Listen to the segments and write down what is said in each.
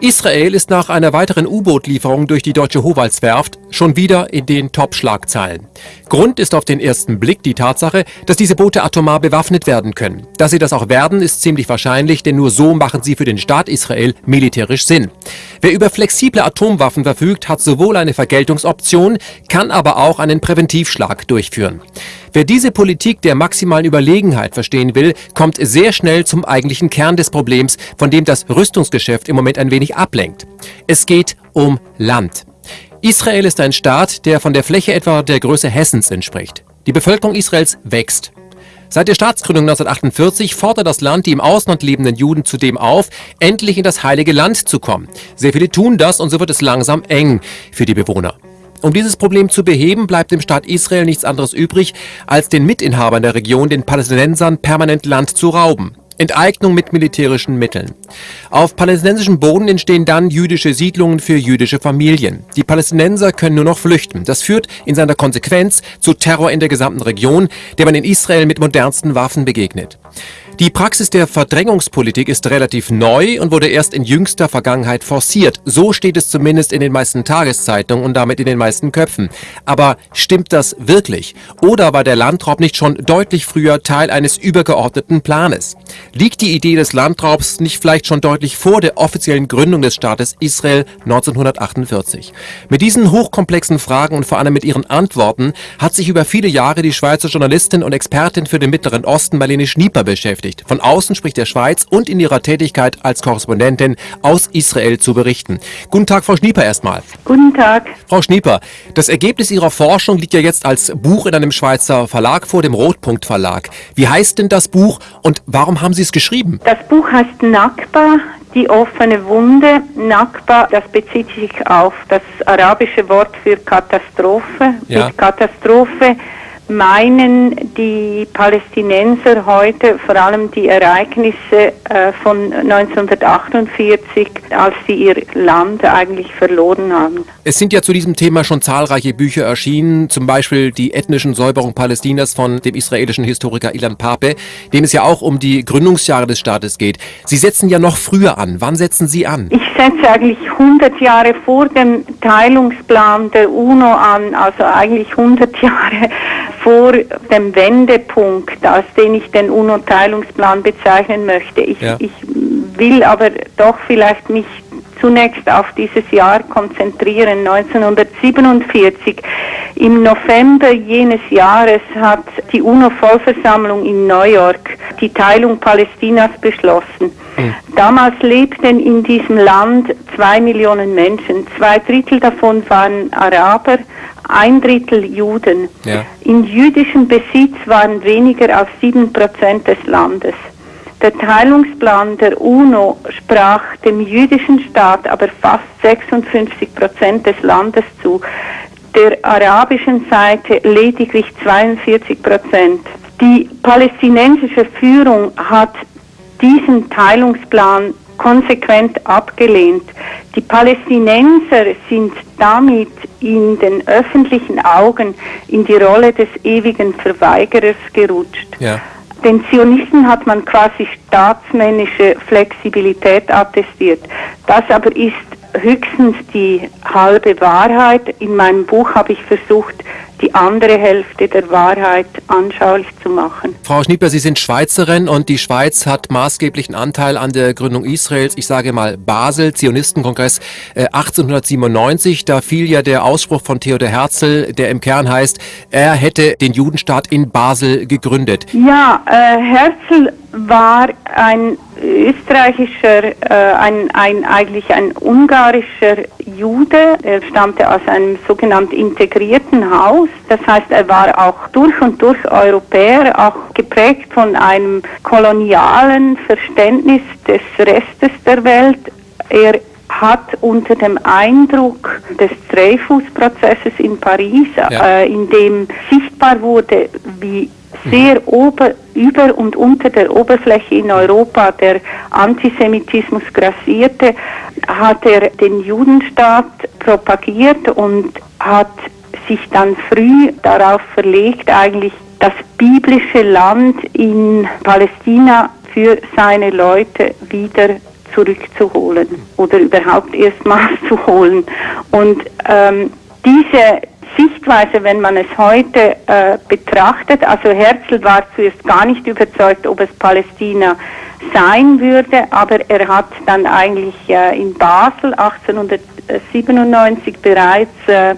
Israel ist nach einer weiteren U-Boot-Lieferung durch die deutsche Howaldswerft schon wieder in den Top-Schlagzeilen. Grund ist auf den ersten Blick die Tatsache, dass diese Boote atomar bewaffnet werden können. Dass sie das auch werden, ist ziemlich wahrscheinlich, denn nur so machen sie für den Staat Israel militärisch Sinn. Wer über flexible Atomwaffen verfügt, hat sowohl eine Vergeltungsoption, kann aber auch einen Präventivschlag durchführen. Wer diese Politik der maximalen Überlegenheit verstehen will, kommt sehr schnell zum eigentlichen Kern des Problems, von dem das Rüstungsgeschäft im Moment ein wenig ablenkt. Es geht um Land. Israel ist ein Staat, der von der Fläche etwa der Größe Hessens entspricht. Die Bevölkerung Israels wächst. Seit der Staatsgründung 1948 fordert das Land die im Ausland lebenden Juden zudem auf, endlich in das Heilige Land zu kommen. Sehr viele tun das und so wird es langsam eng für die Bewohner. Um dieses Problem zu beheben, bleibt dem Staat Israel nichts anderes übrig, als den Mitinhabern der Region, den Palästinensern, permanent Land zu rauben. Enteignung mit militärischen Mitteln. Auf palästinensischem Boden entstehen dann jüdische Siedlungen für jüdische Familien. Die Palästinenser können nur noch flüchten. Das führt in seiner Konsequenz zu Terror in der gesamten Region, der man in Israel mit modernsten Waffen begegnet. Die Praxis der Verdrängungspolitik ist relativ neu und wurde erst in jüngster Vergangenheit forciert. So steht es zumindest in den meisten Tageszeitungen und damit in den meisten Köpfen. Aber stimmt das wirklich? Oder war der Landraub nicht schon deutlich früher Teil eines übergeordneten Planes? Liegt die Idee des Landraubs nicht vielleicht schon deutlich vor der offiziellen Gründung des Staates Israel 1948? Mit diesen hochkomplexen Fragen und vor allem mit ihren Antworten hat sich über viele Jahre die Schweizer Journalistin und Expertin für den Mittleren Osten Marlene Schnieper beschäftigt beschäftigt. Von außen spricht der Schweiz und in ihrer Tätigkeit als Korrespondentin aus Israel zu berichten. Guten Tag, Frau Schnieper erstmal. Guten Tag. Frau Schnieper, das Ergebnis Ihrer Forschung liegt ja jetzt als Buch in einem Schweizer Verlag vor, dem Rotpunkt Verlag. Wie heißt denn das Buch und warum haben Sie es geschrieben? Das Buch heißt Nakba, die offene Wunde. Nakba, das bezieht sich auf das arabische Wort für Katastrophe. Ja. Mit Katastrophe meinen die Palästinenser heute vor allem die Ereignisse äh, von 1948, als sie ihr Land eigentlich verloren haben. Es sind ja zu diesem Thema schon zahlreiche Bücher erschienen, zum Beispiel die ethnischen Säuberung Palästinas von dem israelischen Historiker Ilan Pape, dem es ja auch um die Gründungsjahre des Staates geht. Sie setzen ja noch früher an. Wann setzen Sie an? Ich setze eigentlich 100 Jahre vor dem Teilungsplan der UNO an, also eigentlich 100 Jahre vor dem Wendepunkt, als den ich den UNO-Teilungsplan bezeichnen möchte. Ich, ja. ich will aber doch vielleicht mich zunächst auf dieses Jahr konzentrieren. 1947, im November jenes Jahres hat die UNO-Vollversammlung in New York die Teilung Palästinas beschlossen. Mhm. Damals lebten in diesem Land zwei Millionen Menschen. Zwei Drittel davon waren Araber, ein Drittel Juden. Ja. In jüdischem Besitz waren weniger als sieben Prozent des Landes. Der Teilungsplan der UNO sprach dem jüdischen Staat aber fast 56 Prozent des Landes zu, der arabischen Seite lediglich 42 Prozent. Die palästinensische Führung hat diesen Teilungsplan konsequent abgelehnt. Die Palästinenser sind damit in den öffentlichen Augen in die Rolle des ewigen Verweigerers gerutscht. Ja. Den Zionisten hat man quasi staatsmännische Flexibilität attestiert. Das aber ist höchstens die halbe Wahrheit. In meinem Buch habe ich versucht, die andere Hälfte der Wahrheit anschaulich zu machen. Frau Schnieper, Sie sind Schweizerin und die Schweiz hat maßgeblichen Anteil an der Gründung Israels. Ich sage mal Basel, Zionistenkongress äh, 1897. Da fiel ja der Ausspruch von Theodor Herzl, der im Kern heißt, er hätte den Judenstaat in Basel gegründet. Ja, äh, Herzl war ein österreichischer, äh, ein, ein, eigentlich ein ungarischer Jude. Er stammte aus einem sogenannten integrierten Haus. Das heißt, er war auch durch und durch Europäer, auch geprägt von einem kolonialen Verständnis des Restes der Welt. Er hat unter dem Eindruck des Dreyfus-Prozesses in Paris, ja. äh, in dem sichtbar wurde, wie sehr ober, über und unter der Oberfläche in Europa der Antisemitismus grassierte, hat er den Judenstaat propagiert und hat sich dann früh darauf verlegt, eigentlich das biblische Land in Palästina für seine Leute wieder zurückzuholen oder überhaupt erstmals zu holen. Und ähm, diese Sichtweise, wenn man es heute äh, betrachtet, also Herzl war zuerst gar nicht überzeugt, ob es Palästina sein würde, aber er hat dann eigentlich äh, in Basel 1897 bereits äh,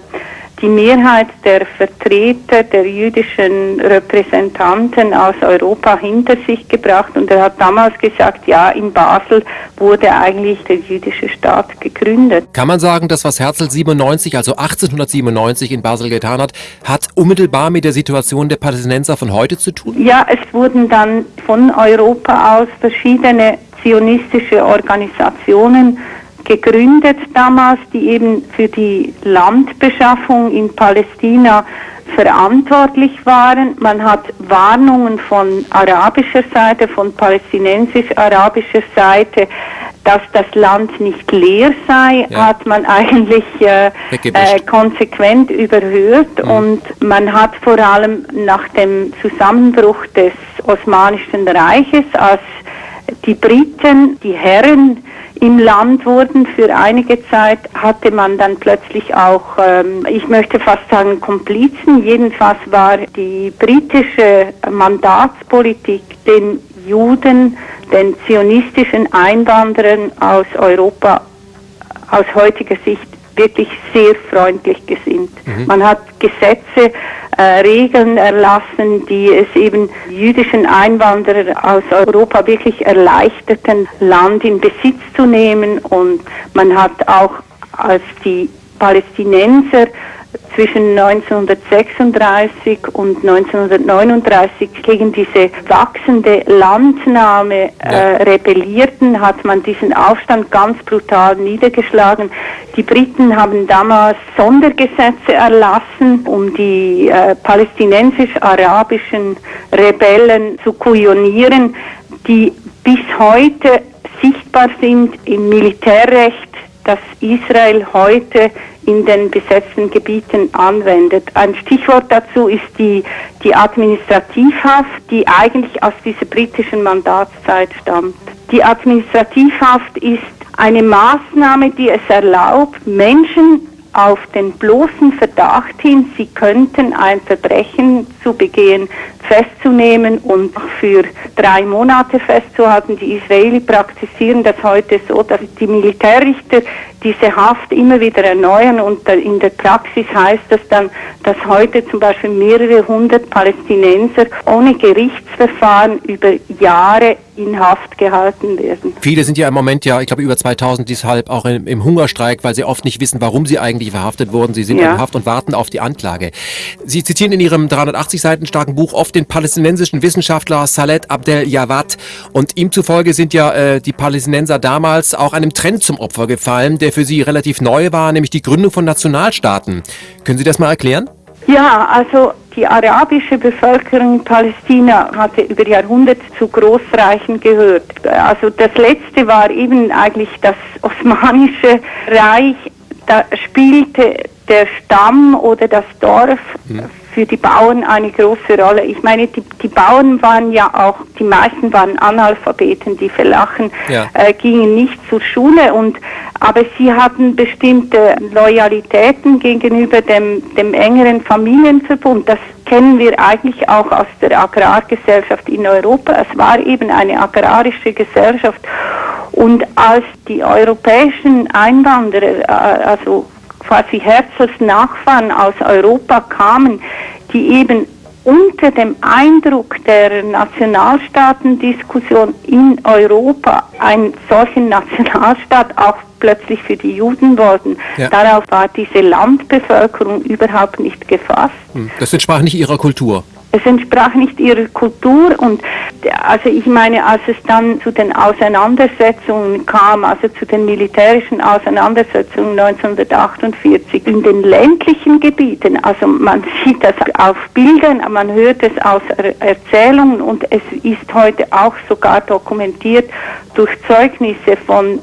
die Mehrheit der Vertreter der jüdischen Repräsentanten aus Europa hinter sich gebracht und er hat damals gesagt, ja, in Basel wurde eigentlich der jüdische Staat gegründet. Kann man sagen, dass was Herzl 97, also 1897 in Basel getan hat, hat unmittelbar mit der Situation der Palästinenser von heute zu tun? Ja, es wurden dann von Europa aus verschiedene zionistische Organisationen gegründet damals, die eben für die Landbeschaffung in Palästina verantwortlich waren. Man hat Warnungen von arabischer Seite, von palästinensisch-arabischer Seite, dass das Land nicht leer sei, ja. hat man eigentlich äh, äh, konsequent überhört mhm. und man hat vor allem nach dem Zusammenbruch des Osmanischen Reiches, als die Briten, die Herren im Land wurden für einige Zeit, hatte man dann plötzlich auch, ähm, ich möchte fast sagen, Komplizen. Jedenfalls war die britische Mandatspolitik den Juden, den zionistischen Einwanderern aus Europa aus heutiger Sicht wirklich sehr freundlich gesinnt. Mhm. Man hat Gesetze, äh, Regeln erlassen, die es eben jüdischen Einwanderern aus Europa wirklich erleichterten, Land in Besitz zu nehmen. Und man hat auch als die Palästinenser zwischen 1936 und 1939 gegen diese wachsende Landnahme äh, rebellierten, hat man diesen Aufstand ganz brutal niedergeschlagen. Die Briten haben damals Sondergesetze erlassen, um die äh, palästinensisch-arabischen Rebellen zu kujonieren, die bis heute sichtbar sind im Militärrecht, das Israel heute in den besetzten Gebieten anwendet. Ein Stichwort dazu ist die, die Administrativhaft, die eigentlich aus dieser britischen Mandatszeit stammt. Die Administrativhaft ist eine Maßnahme, die es erlaubt, Menschen auf den bloßen Verdacht hin, sie könnten ein Verbrechen zu begehen, festzunehmen und für drei Monate festzuhalten. Die Israeli praktizieren das heute so, dass die Militärrichter diese Haft immer wieder erneuern und in der Praxis heißt das dann, dass heute zum Beispiel mehrere hundert Palästinenser ohne Gerichtsverfahren über Jahre in Haft gehalten werden. Viele sind ja im Moment ja, ich glaube über 2000 deshalb auch im, im Hungerstreik, weil sie oft nicht wissen, warum sie eigentlich verhaftet wurden. Sie sind ja. in Haft und warten auf die Anklage. Sie zitieren in Ihrem 380 Seiten starken Buch oft den palästinensischen Wissenschaftler Salet Abdel Jawad und ihm zufolge sind ja äh, die Palästinenser damals auch einem Trend zum Opfer gefallen, der für sie relativ neu war, nämlich die Gründung von Nationalstaaten. Können Sie das mal erklären? Ja, also die arabische Bevölkerung in Palästina hatte über Jahrhunderte zu Großreichen gehört. Also das letzte war eben eigentlich das Osmanische Reich. Da spielte der Stamm oder das Dorf hm für die Bauern eine große Rolle. Ich meine, die, die Bauern waren ja auch, die meisten waren Analphabeten, die Verlachen ja. äh, gingen nicht zur Schule und aber sie hatten bestimmte Loyalitäten gegenüber dem, dem engeren Familienverbund. Das kennen wir eigentlich auch aus der Agrargesellschaft in Europa. Es war eben eine agrarische Gesellschaft. Und als die europäischen Einwanderer, äh, also quasi Herzls Nachfahren aus Europa kamen, die eben unter dem Eindruck der Nationalstaatendiskussion in Europa einen solchen Nationalstaat auch plötzlich für die Juden wollten. Ja. Darauf war diese Landbevölkerung überhaupt nicht gefasst. Hm, das entsprach nicht ihrer Kultur. Es entsprach nicht ihrer Kultur und also ich meine, als es dann zu den Auseinandersetzungen kam, also zu den militärischen Auseinandersetzungen 1948 in den ländlichen Gebieten, also man sieht das auf Bildern, man hört es aus Erzählungen und es ist heute auch sogar dokumentiert durch Zeugnisse von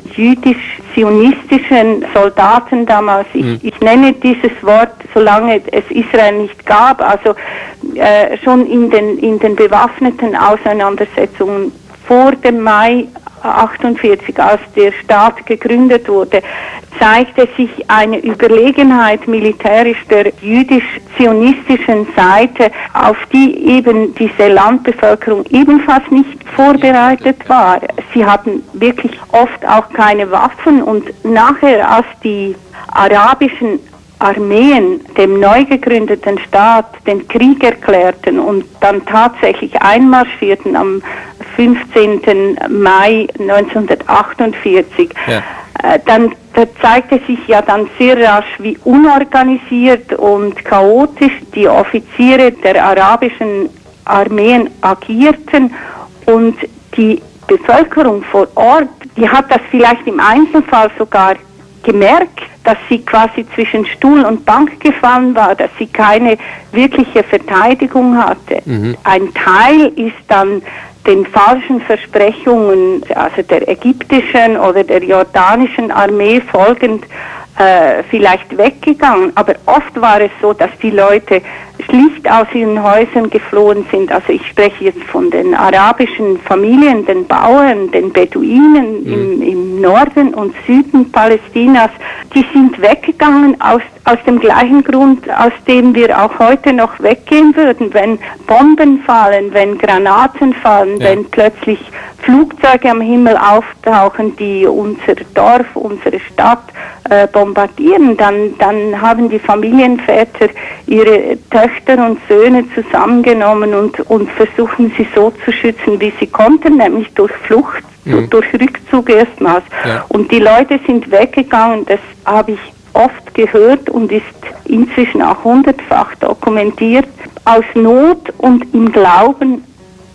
jüdisch-zionistischen Soldaten damals. Ich, mhm. ich nenne dieses Wort, solange es Israel nicht gab, also äh, schon in den, in den bewaffneten Auseinandersetzungen vor dem Mai 1948, als der Staat gegründet wurde, zeigte sich eine Überlegenheit militärisch der jüdisch-zionistischen Seite, auf die eben diese Landbevölkerung ebenfalls nicht vorbereitet war. Sie hatten wirklich oft auch keine Waffen und nachher, als die arabischen Armeen dem neu gegründeten Staat den Krieg erklärten und dann tatsächlich einmarschierten am 15. Mai 1948, ja. äh, dann da zeigte sich ja dann sehr rasch, wie unorganisiert und chaotisch die Offiziere der arabischen Armeen agierten und die Bevölkerung vor Ort, die hat das vielleicht im Einzelfall sogar gemerkt, dass sie quasi zwischen Stuhl und Bank gefallen war, dass sie keine wirkliche Verteidigung hatte. Mhm. Ein Teil ist dann den falschen Versprechungen, also der ägyptischen oder der jordanischen Armee folgend, äh, vielleicht weggegangen. Aber oft war es so, dass die Leute schlicht aus ihren Häusern geflohen sind. Also ich spreche jetzt von den arabischen Familien, den Bauern, den Beduinen mhm. im, im Norden und Süden Palästinas. Die sind weggegangen aus, aus dem gleichen Grund, aus dem wir auch heute noch weggehen würden, wenn Bomben fallen, wenn Granaten fallen, ja. wenn plötzlich Flugzeuge am Himmel auftauchen, die unser Dorf, unsere Stadt äh, bombardieren, dann, dann haben die Familienväter ihre Töchter und Söhne zusammengenommen und, und versuchen sie so zu schützen, wie sie konnten, nämlich durch Flucht, mhm. durch Rückzug erstmals. Ja. Und die Leute sind weggegangen, das habe ich oft gehört und ist inzwischen auch hundertfach dokumentiert, aus Not und im Glauben,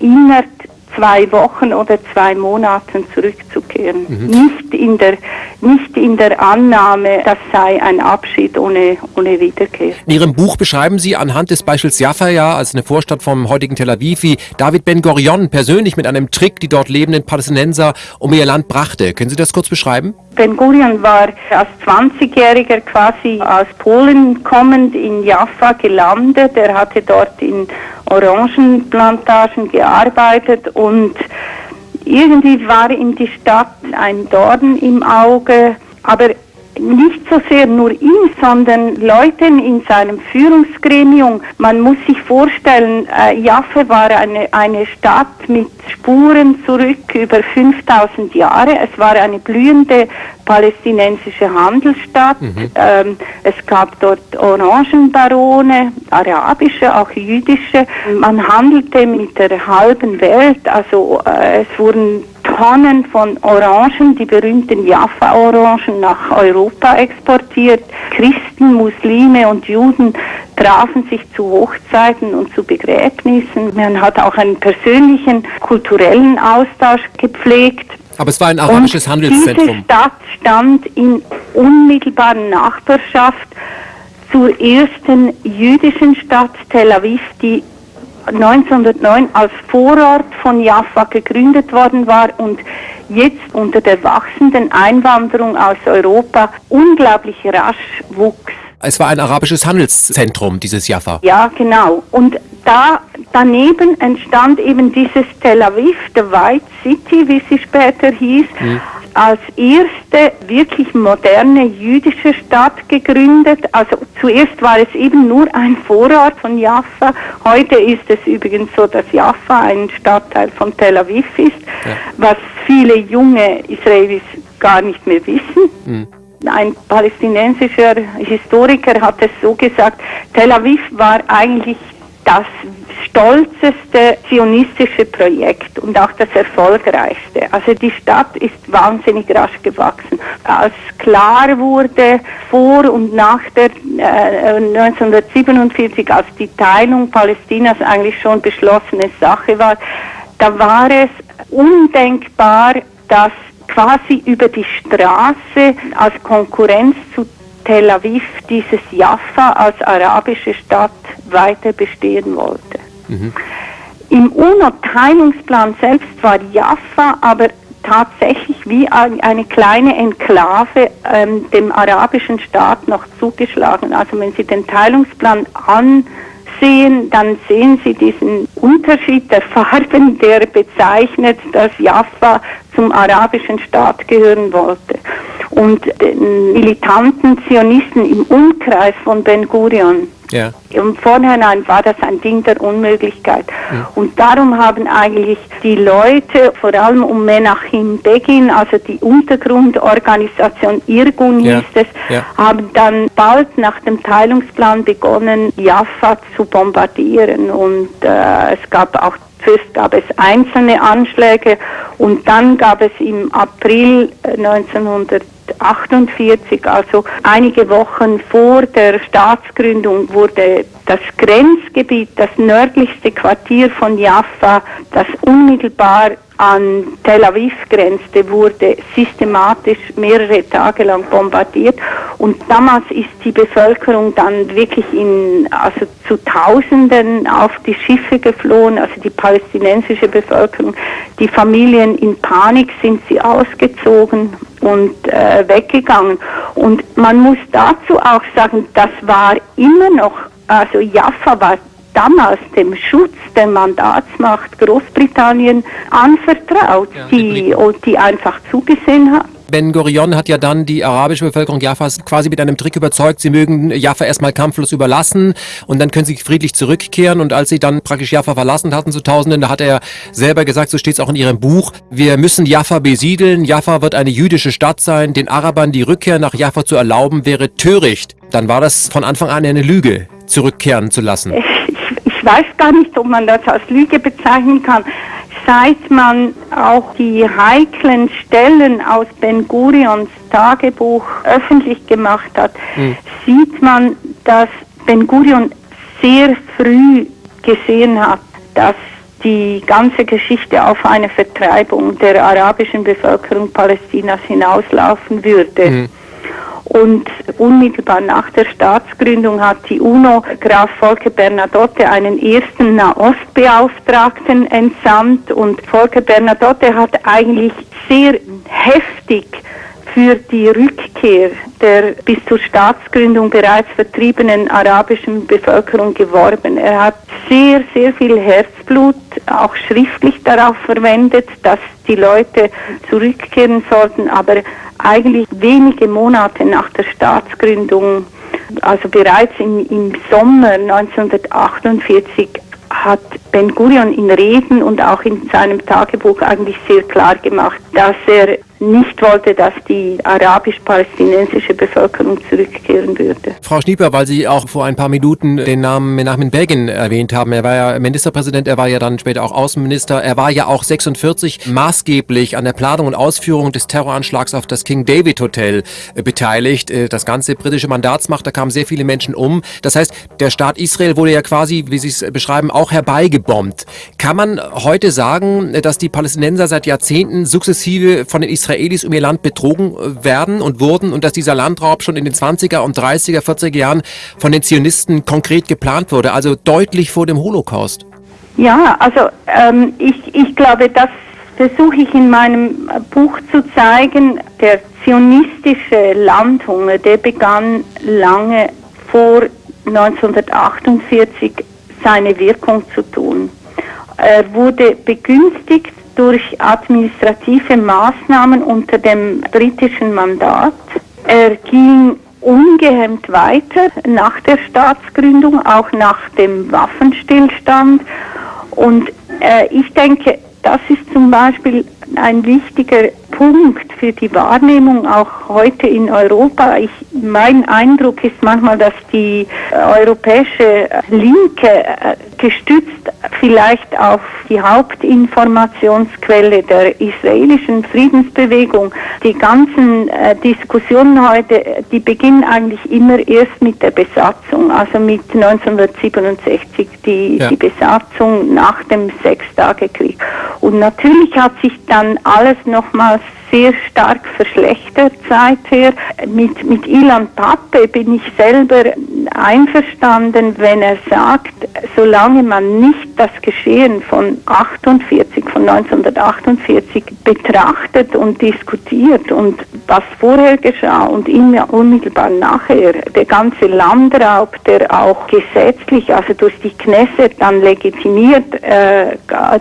innerhalb zwei Wochen oder zwei Monaten zurückzukehren. Mhm. Nicht, in der, nicht in der Annahme, das sei ein Abschied ohne, ohne Wiederkehr. In Ihrem Buch beschreiben Sie anhand des Beispiels Jaffa, ja, als eine Vorstadt vom heutigen Tel Aviv, wie David Ben Gurion persönlich mit einem Trick die dort lebenden Palästinenser um ihr Land brachte. Können Sie das kurz beschreiben? Ben Gurion war als 20-Jähriger quasi aus Polen kommend in Jaffa gelandet. Er hatte dort in Orangenplantagen gearbeitet und irgendwie war ihm die Stadt ein Dorn im Auge, aber nicht so sehr nur ihm, sondern Leuten in seinem Führungsgremium. Man muss sich vorstellen, äh, Jaffe war eine, eine Stadt mit Spuren zurück über 5000 Jahre. Es war eine blühende palästinensische Handelsstadt. Mhm. Ähm, es gab dort Orangenbarone, arabische, auch jüdische. Man handelte mit der halben Welt. Also äh, es wurden Tonnen von Orangen, die berühmten Jaffa-Orangen, nach Europa exportiert. Christen, Muslime und Juden trafen sich zu Hochzeiten und zu Begräbnissen. Man hat auch einen persönlichen kulturellen Austausch gepflegt. Aber es war ein arabisches und Handelszentrum. Diese Stadt stand in unmittelbarer Nachbarschaft zur ersten jüdischen Stadt Tel Aviv, die 1909 als Vorort von Jaffa gegründet worden war und jetzt unter der wachsenden Einwanderung aus Europa unglaublich rasch wuchs. Es war ein arabisches Handelszentrum, dieses Jaffa. Ja, genau. Und da daneben entstand eben dieses Tel Aviv, the White City, wie sie später hieß. Mhm als erste wirklich moderne jüdische Stadt gegründet. Also zuerst war es eben nur ein Vorort von Jaffa. Heute ist es übrigens so, dass Jaffa ein Stadtteil von Tel Aviv ist, ja. was viele junge Israelis gar nicht mehr wissen. Mhm. Ein palästinensischer Historiker hat es so gesagt, Tel Aviv war eigentlich das stolzeste zionistische Projekt und auch das erfolgreichste. Also die Stadt ist wahnsinnig rasch gewachsen. Als klar wurde vor und nach der äh, 1947, als die Teilung Palästinas eigentlich schon beschlossene Sache war, da war es undenkbar, dass quasi über die Straße als Konkurrenz zu Tel Aviv dieses Jaffa als arabische Stadt weiter bestehen wollte. Mhm. Im UNO-Teilungsplan selbst war Jaffa aber tatsächlich wie eine kleine Enklave ähm, dem arabischen Staat noch zugeschlagen. Also wenn Sie den Teilungsplan ansehen, sehen, dann sehen Sie diesen Unterschied der Farben, der bezeichnet, dass Jaffa zum arabischen Staat gehören wollte. Und den militanten Zionisten im Umkreis von Ben Gurion ja. Im Vorhinein war das ein Ding der Unmöglichkeit. Ja. Und darum haben eigentlich die Leute, vor allem um Menachem Begin, also die Untergrundorganisation Irgun ja. hieß es, haben dann bald nach dem Teilungsplan begonnen, Jaffa zu bombardieren. Und äh, es gab auch Zuerst gab es einzelne Anschläge und dann gab es im April 1900 äh, 1948, also einige Wochen vor der Staatsgründung, wurde das Grenzgebiet, das nördlichste Quartier von Jaffa, das unmittelbar an Tel Aviv grenzte, wurde systematisch mehrere Tage lang bombardiert. Und damals ist die Bevölkerung dann wirklich in, also zu Tausenden auf die Schiffe geflohen, also die palästinensische Bevölkerung. Die Familien in Panik sind sie ausgezogen und äh, weggegangen. Und man muss dazu auch sagen, das war immer noch, also Jaffa war damals dem Schutz der Mandatsmacht Großbritannien anvertraut, ja, die, die einfach zugesehen hat. Ben Gurion hat ja dann die arabische Bevölkerung Jaffas quasi mit einem Trick überzeugt, sie mögen Jaffa erstmal kampflos überlassen und dann können sie friedlich zurückkehren. Und als sie dann praktisch Jaffa verlassen hatten zu Tausenden, da hat er selber gesagt, so steht es auch in ihrem Buch, wir müssen Jaffa besiedeln, Jaffa wird eine jüdische Stadt sein, den Arabern die Rückkehr nach Jaffa zu erlauben, wäre töricht. Dann war das von Anfang an eine Lüge, zurückkehren zu lassen. Ich weiß gar nicht, ob man das als Lüge bezeichnen kann. Seit man auch die heiklen Stellen aus Ben Gurions Tagebuch öffentlich gemacht hat, mhm. sieht man, dass Ben Gurion sehr früh gesehen hat, dass die ganze Geschichte auf eine Vertreibung der arabischen Bevölkerung Palästinas hinauslaufen würde. Mhm. Und unmittelbar nach der Staatsgründung hat die UNO Graf Volker Bernadotte einen ersten Nahostbeauftragten entsandt und Volker Bernadotte hat eigentlich sehr heftig für die Rückkehr der bis zur Staatsgründung bereits vertriebenen arabischen Bevölkerung geworben. Er hat sehr, sehr viel Herzblut auch schriftlich darauf verwendet, dass die Leute zurückkehren sollten, aber eigentlich wenige Monate nach der Staatsgründung, also bereits im, im Sommer 1948, hat Ben Gurion in Reden und auch in seinem Tagebuch eigentlich sehr klar gemacht, dass er nicht wollte, dass die arabisch-palästinensische Bevölkerung zurückkehren würde. Frau Schnieper, weil Sie auch vor ein paar Minuten den Namen Menachem Begin erwähnt haben, er war ja Ministerpräsident, er war ja dann später auch Außenminister, er war ja auch 46 maßgeblich an der Planung und Ausführung des Terroranschlags auf das King David Hotel äh, beteiligt. Äh, das ganze britische Mandatsmacht, da kamen sehr viele Menschen um. Das heißt, der Staat Israel wurde ja quasi, wie Sie es beschreiben, auch herbeigebombt. Kann man heute sagen, dass die Palästinenser seit Jahrzehnten sukzessive von den Israelis Israelis um ihr Land betrogen äh, werden und wurden und dass dieser Landraub schon in den 20er und 30er, 40er Jahren von den Zionisten konkret geplant wurde, also deutlich vor dem Holocaust. Ja, also ähm, ich, ich glaube, das versuche ich in meinem Buch zu zeigen. Der zionistische Landhunger, der begann lange vor 1948 seine Wirkung zu tun. Er wurde begünstigt durch administrative Maßnahmen unter dem britischen Mandat. Er ging ungehemmt weiter nach der Staatsgründung, auch nach dem Waffenstillstand. Und äh, ich denke, das ist zum Beispiel ein wichtiger Punkt für die Wahrnehmung auch heute in Europa. Ich, mein Eindruck ist manchmal, dass die europäische Linke äh, gestützt vielleicht auf die Hauptinformationsquelle der israelischen Friedensbewegung. Die ganzen äh, Diskussionen heute, die beginnen eigentlich immer erst mit der Besatzung, also mit 1967, die, ja. die Besatzung nach dem Sechstagekrieg. Und natürlich hat sich dann alles nochmals sehr stark verschlechtert seither. Mit, mit Ilan Pappe bin ich selber einverstanden, wenn er sagt, solange man nicht das Geschehen von 48, von 1948 betrachtet und diskutiert und was vorher geschah und immer unmittelbar nachher, der ganze Landraub, der auch gesetzlich, also durch die Knesset dann legitimiert äh,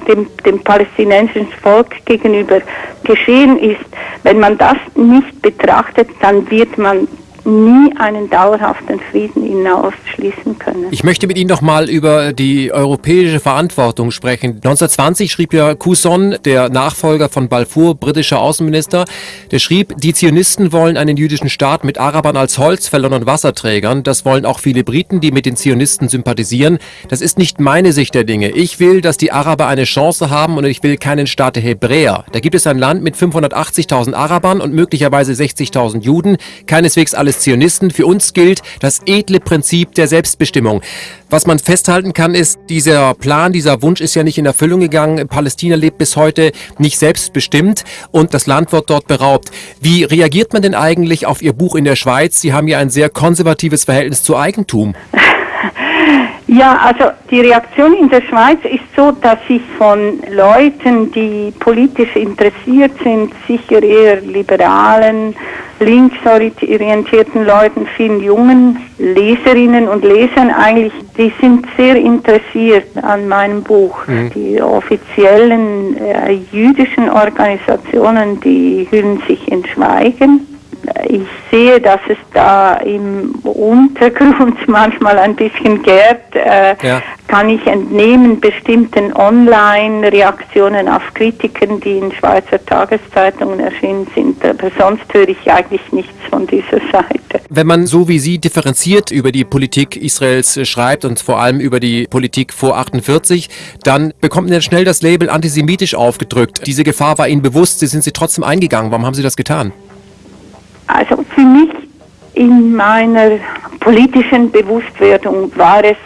dem, dem palästinensischen Volk gegenüber geschehen ist, wenn man das nicht betrachtet, dann wird man nie einen dauerhaften Frieden hinausschließen können. Ich möchte mit Ihnen noch mal über die europäische Verantwortung sprechen. 1920 schrieb ja Couson, der Nachfolger von Balfour, britischer Außenminister, der schrieb, die Zionisten wollen einen jüdischen Staat mit Arabern als Holzfällern und Wasserträgern. Das wollen auch viele Briten, die mit den Zionisten sympathisieren. Das ist nicht meine Sicht der Dinge. Ich will, dass die Araber eine Chance haben und ich will keinen Staat der Hebräer. Da gibt es ein Land mit 580.000 Arabern und möglicherweise 60.000 Juden. Keineswegs alles des Zionisten. Für uns gilt das edle Prinzip der Selbstbestimmung. Was man festhalten kann, ist, dieser Plan, dieser Wunsch ist ja nicht in Erfüllung gegangen. Palästina lebt bis heute nicht selbstbestimmt und das Land wird dort beraubt. Wie reagiert man denn eigentlich auf Ihr Buch in der Schweiz? Sie haben ja ein sehr konservatives Verhältnis zu Eigentum. Ja, also die Reaktion in der Schweiz ist so, dass ich von Leuten, die politisch interessiert sind, sicher eher liberalen, linksorientierten Leuten, vielen jungen Leserinnen und Lesern eigentlich, die sind sehr interessiert an meinem Buch. Mhm. Die offiziellen äh, jüdischen Organisationen, die hüllen sich in Schweigen ich sehe, dass es da im Untergrund manchmal ein bisschen gärt, äh, ja. kann ich entnehmen bestimmten Online-Reaktionen auf Kritiken, die in Schweizer Tageszeitungen erschienen sind. Aber sonst höre ich eigentlich nichts von dieser Seite. Wenn man so wie Sie differenziert über die Politik Israels schreibt und vor allem über die Politik vor 48, dann bekommt man schnell das Label antisemitisch aufgedrückt. Diese Gefahr war Ihnen bewusst, Sie sind sie trotzdem eingegangen. Warum haben Sie das getan? Also für mich in meiner politischen Bewusstwerdung war es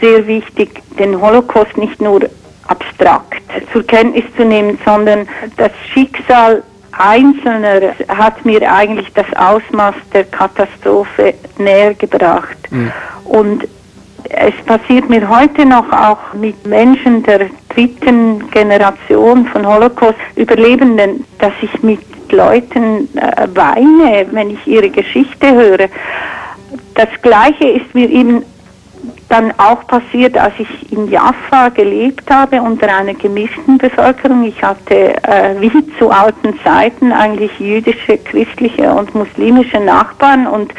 sehr wichtig, den Holocaust nicht nur abstrakt zur Kenntnis zu nehmen, sondern das Schicksal Einzelner hat mir eigentlich das Ausmaß der Katastrophe näher gebracht. Mhm. Und es passiert mir heute noch auch mit Menschen der dritten Generation von Holocaust-Überlebenden, dass ich mit Leuten äh, weine, wenn ich ihre Geschichte höre. Das Gleiche ist mir eben dann auch passiert, als ich in Jaffa gelebt habe unter einer gemischten Bevölkerung. Ich hatte äh, wie zu alten Zeiten eigentlich jüdische, christliche und muslimische Nachbarn und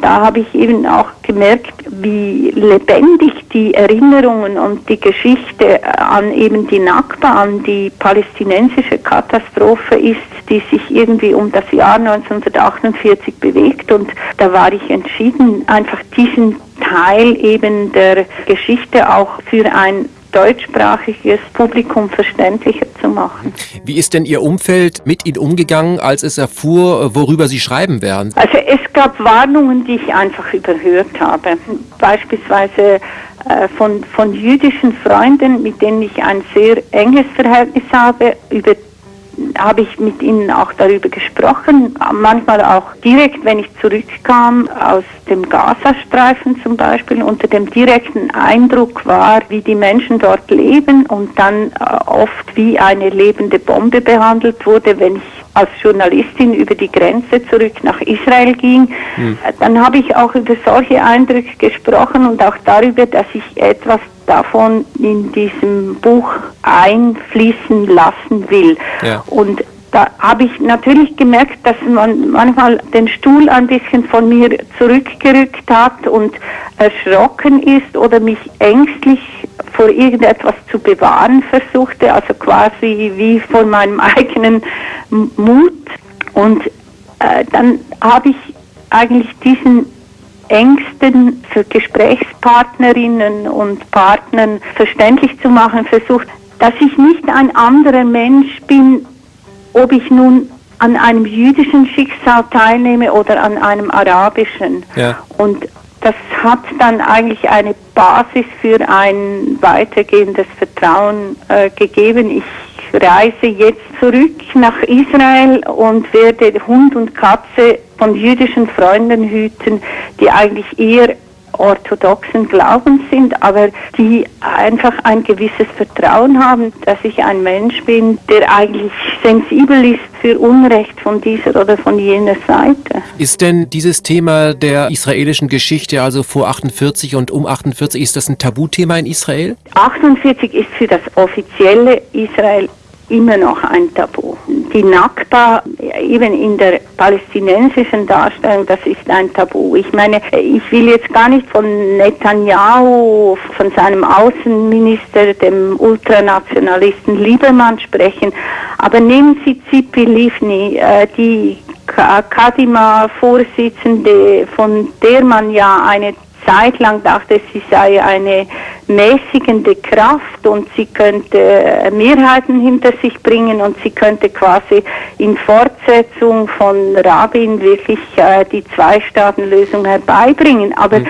da habe ich eben auch gemerkt, wie lebendig die Erinnerungen und die Geschichte an eben die Nakba, an die palästinensische Katastrophe ist, die sich irgendwie um das Jahr 1948 bewegt. Und da war ich entschieden, einfach diesen Teil eben der Geschichte auch für ein deutschsprachiges Publikum verständlicher zu machen. Wie ist denn Ihr Umfeld mit Ihnen umgegangen, als es erfuhr, worüber Sie schreiben werden? Also es gab Warnungen, die ich einfach überhört habe. Beispielsweise äh, von, von jüdischen Freunden, mit denen ich ein sehr enges Verhältnis habe, über habe ich mit ihnen auch darüber gesprochen, manchmal auch direkt, wenn ich zurückkam aus dem Gazastreifen zum Beispiel, unter dem direkten Eindruck war, wie die Menschen dort leben und dann äh, oft wie eine lebende Bombe behandelt wurde, wenn ich als Journalistin über die Grenze zurück nach Israel ging, mhm. dann habe ich auch über solche Eindrücke gesprochen und auch darüber, dass ich etwas davon in diesem Buch einfließen lassen will. Ja. Und da habe ich natürlich gemerkt, dass man manchmal den Stuhl ein bisschen von mir zurückgerückt hat und erschrocken ist oder mich ängstlich vor irgendetwas zu bewahren versuchte, also quasi wie vor meinem eigenen Mut. Und äh, dann habe ich eigentlich diesen Ängsten für Gesprächspartnerinnen und Partnern verständlich zu machen versucht, dass ich nicht ein anderer Mensch bin, ob ich nun an einem jüdischen Schicksal teilnehme oder an einem arabischen. Ja. Und das hat dann eigentlich eine Basis für ein weitergehendes Vertrauen äh, gegeben. Ich reise jetzt zurück nach Israel und werde Hund und Katze von jüdischen Freunden hüten, die eigentlich eher orthodoxen Glaubens sind, aber die einfach ein gewisses Vertrauen haben, dass ich ein Mensch bin, der eigentlich sensibel ist für Unrecht von dieser oder von jener Seite. Ist denn dieses Thema der israelischen Geschichte, also vor 48 und um 48, ist das ein Tabuthema in Israel? 48 ist für das offizielle Israel immer noch ein Tabu. Die Nakba, eben in der palästinensischen Darstellung, das ist ein Tabu. Ich meine, ich will jetzt gar nicht von Netanyahu, von seinem Außenminister, dem Ultranationalisten Liebermann sprechen, aber nehmen Sie Zipi Livni, äh, die Kadima-Vorsitzende, von der man ja eine Zeit lang dachte, sie sei eine mäßigende Kraft und sie könnte äh, Mehrheiten hinter sich bringen und sie könnte quasi in Fortsetzung von Rabin wirklich äh, die Zwei-Staaten-Lösung herbeibringen. Aber mhm.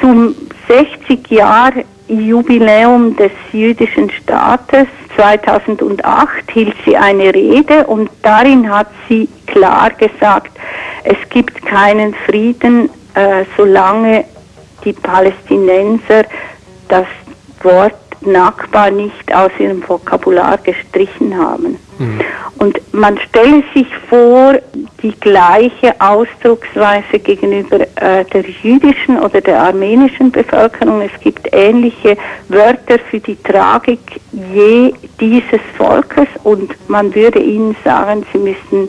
zum 60 Jahr Jubiläum des jüdischen Staates 2008 hielt sie eine Rede und darin hat sie klar gesagt, es gibt keinen Frieden, äh, solange die Palästinenser das Wort Nakba nicht aus ihrem Vokabular gestrichen haben. Mhm. Und man stelle sich vor, die gleiche Ausdrucksweise gegenüber äh, der jüdischen oder der armenischen Bevölkerung. Es gibt ähnliche Wörter für die Tragik je dieses Volkes und man würde ihnen sagen, sie müssten,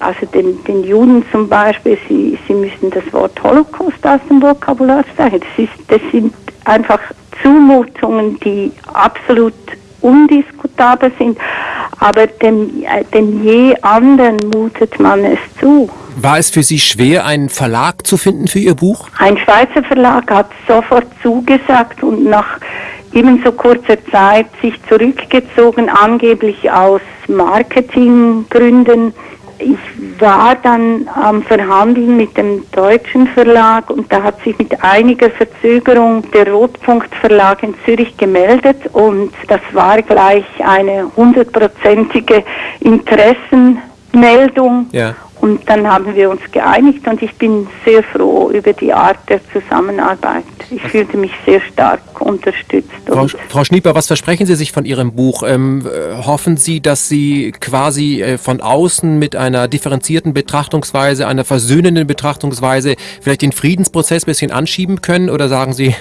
also den, den Juden zum Beispiel, sie, sie müssten das Wort Holocaust aus dem Vokabular streichen. Das, ist, das sind einfach Zumutungen, die absolut undiskutabel sind, aber dem, äh, dem je anderen mutet man es zu. War es für Sie schwer, einen Verlag zu finden für Ihr Buch? Ein Schweizer Verlag hat sofort zugesagt und nach ebenso kurzer Zeit sich zurückgezogen, angeblich aus Marketinggründen ich war dann am Verhandeln mit dem deutschen Verlag und da hat sich mit einiger Verzögerung der Rotpunkt Verlag in Zürich gemeldet und das war gleich eine hundertprozentige Interessenmeldung. Ja. Und dann haben wir uns geeinigt und ich bin sehr froh über die Art der Zusammenarbeit. Ich fühlte mich sehr stark unterstützt. Frau, Frau Schnieper, was versprechen Sie sich von Ihrem Buch? Ähm, äh, hoffen Sie, dass Sie quasi äh, von außen mit einer differenzierten Betrachtungsweise, einer versöhnenden Betrachtungsweise vielleicht den Friedensprozess ein bisschen anschieben können? Oder sagen Sie,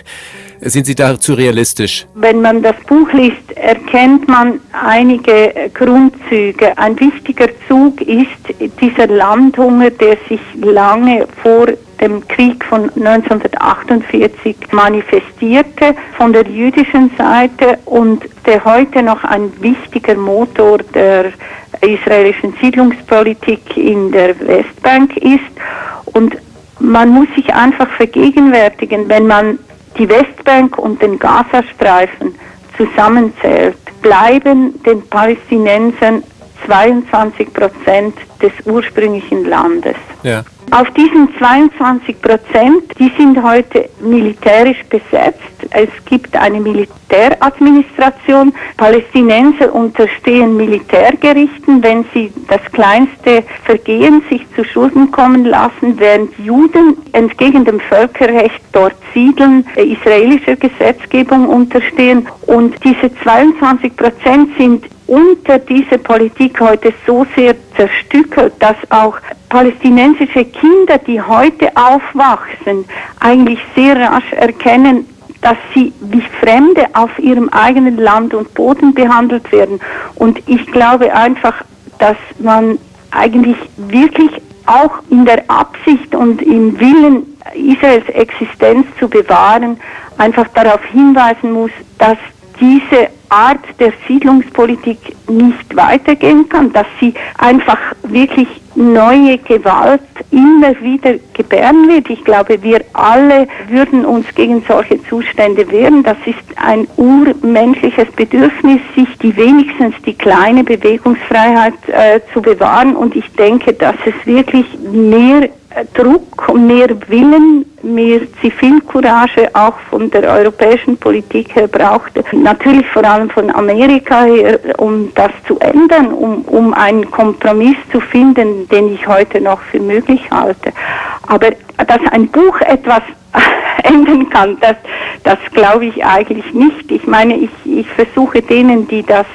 sind Sie da zu realistisch? Wenn man das Buch liest, erkennt man einige Grundzüge. Ein wichtiger Zug ist dieser Landhunger, der sich lange vor dem Krieg von 1948 manifestierte von der jüdischen Seite und der heute noch ein wichtiger Motor der israelischen Siedlungspolitik in der Westbank ist. Und man muss sich einfach vergegenwärtigen, wenn man die Westbank und den Gazastreifen zusammenzählt, bleiben den Palästinensern 22 Prozent des ursprünglichen Landes. Ja. Auf diesen 22 Prozent, die sind heute militärisch besetzt. Es gibt eine Militäradministration. Palästinenser unterstehen Militärgerichten, wenn sie das kleinste Vergehen sich zu Schulden kommen lassen, während Juden entgegen dem Völkerrecht dort siedeln, israelischer Gesetzgebung unterstehen. Und diese 22 Prozent sind unter dieser Politik heute so sehr zerstückelt, dass auch palästinensische Kinder, die heute aufwachsen, eigentlich sehr rasch erkennen, dass sie wie Fremde auf ihrem eigenen Land und Boden behandelt werden. Und ich glaube einfach, dass man eigentlich wirklich auch in der Absicht und im Willen, Israels Existenz zu bewahren, einfach darauf hinweisen muss, dass diese Art der Siedlungspolitik nicht weitergehen kann, dass sie einfach wirklich neue Gewalt immer wieder gebären wird. Ich glaube, wir alle würden uns gegen solche Zustände wehren. Das ist ein urmenschliches Bedürfnis, sich die wenigstens die kleine Bewegungsfreiheit äh, zu bewahren. Und ich denke, dass es wirklich mehr Druck, mehr Willen, mehr Zivilcourage auch von der europäischen Politik her braucht. Natürlich vor allem von Amerika her, um das zu ändern, um, um einen Kompromiss zu finden, den ich heute noch für möglich halte. Aber dass ein Buch etwas ändern kann, das, das glaube ich eigentlich nicht. Ich meine, ich, ich versuche denen, die das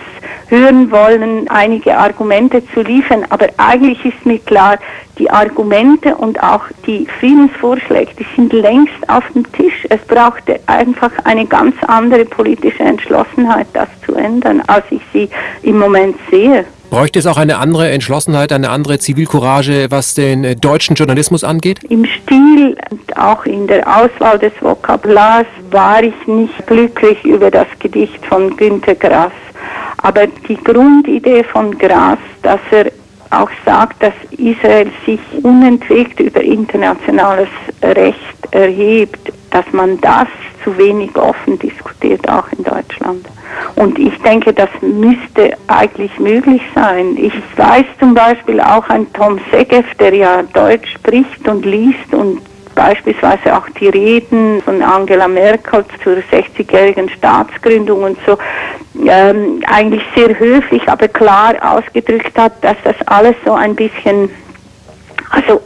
hören wollen, einige Argumente zu liefern. Aber eigentlich ist mir klar, die Argumente und auch die Friedensvorschläge, die sind längst auf dem Tisch. Es brauchte einfach eine ganz andere politische Entschlossenheit, das zu ändern, als ich sie im Moment sehe. Bräuchte es auch eine andere Entschlossenheit, eine andere Zivilcourage, was den äh, deutschen Journalismus angeht? Im Stil und auch in der Auswahl des Vokabulars war ich nicht glücklich über das Gedicht von Günter Grass. Aber die Grundidee von Grass, dass er auch sagt, dass Israel sich unentwegt über internationales Recht erhebt, dass man das zu wenig offen diskutiert, auch in Deutschland. Und ich denke, das müsste eigentlich möglich sein. Ich weiß zum Beispiel auch ein Tom Segev, der ja Deutsch spricht und liest und beispielsweise auch die Reden von Angela Merkel zur 60-jährigen Staatsgründung und so ähm, eigentlich sehr höflich, aber klar ausgedrückt hat, dass das alles so ein bisschen, also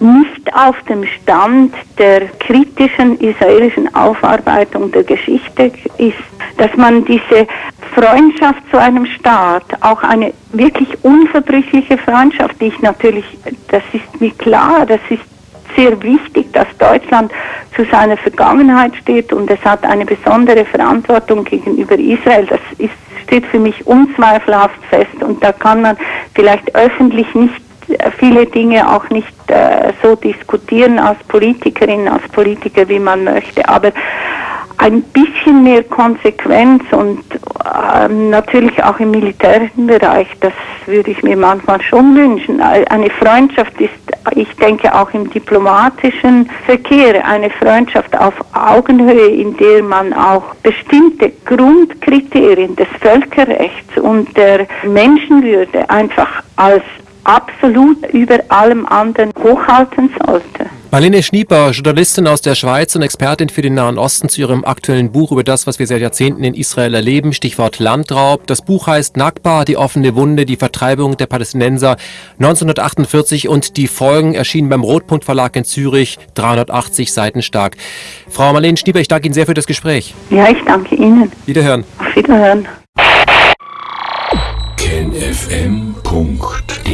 nicht auf dem Stand der kritischen israelischen Aufarbeitung der Geschichte ist, dass man diese Freundschaft zu einem Staat, auch eine wirklich unverbrüchliche Freundschaft, die ich natürlich, das ist mir klar, das ist sehr wichtig, dass Deutschland zu seiner Vergangenheit steht und es hat eine besondere Verantwortung gegenüber Israel. Das ist, steht für mich unzweifelhaft fest und da kann man vielleicht öffentlich nicht viele Dinge auch nicht äh, so diskutieren als Politikerin, als Politiker, wie man möchte. Aber ein bisschen mehr Konsequenz und äh, natürlich auch im militärischen Bereich, das würde ich mir manchmal schon wünschen. Eine Freundschaft ist, ich denke, auch im diplomatischen Verkehr eine Freundschaft auf Augenhöhe, in der man auch bestimmte Grundkriterien des Völkerrechts und der Menschenwürde einfach als absolut über allem anderen hochhalten sollte. Marlene Schnieper, Journalistin aus der Schweiz und Expertin für den Nahen Osten zu ihrem aktuellen Buch über das, was wir seit Jahrzehnten in Israel erleben, Stichwort Landraub. Das Buch heißt Nakba, die offene Wunde, die Vertreibung der Palästinenser 1948 und die Folgen erschienen beim Rotpunkt Verlag in Zürich, 380 Seiten stark. Frau Marlene Schnieper, ich danke Ihnen sehr für das Gespräch. Ja, ich danke Ihnen. Wiederhören. Auf Wiederhören. KenFM.de